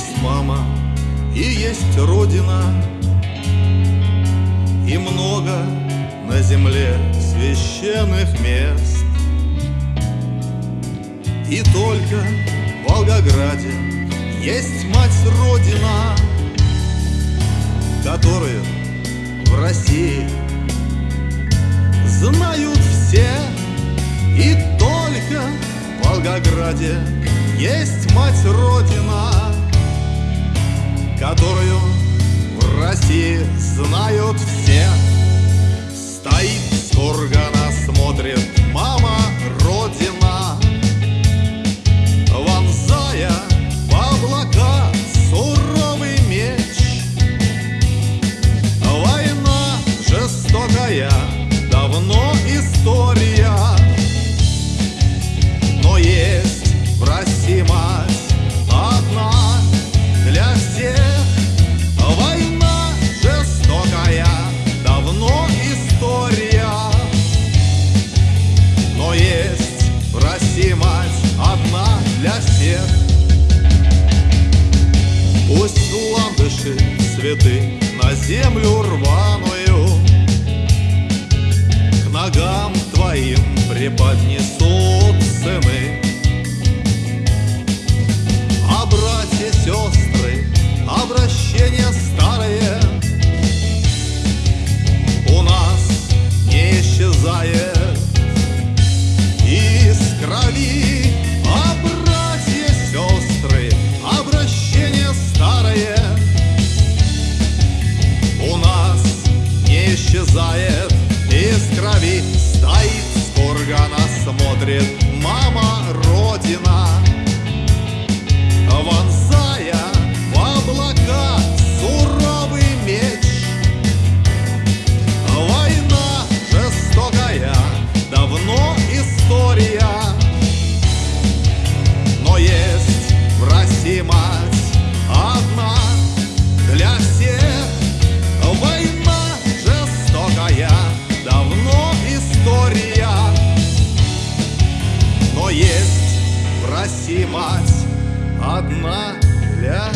Есть мама и есть родина. И много на земле священных мест. И только в Волгограде есть мать Родина Которую в России знают все. И только в Волгограде есть мать Родина Которую в России знают все. Стоит с кургана, всех Пусть ландыши цветы на землю рваную К ногам твоим преподнесут мать одна для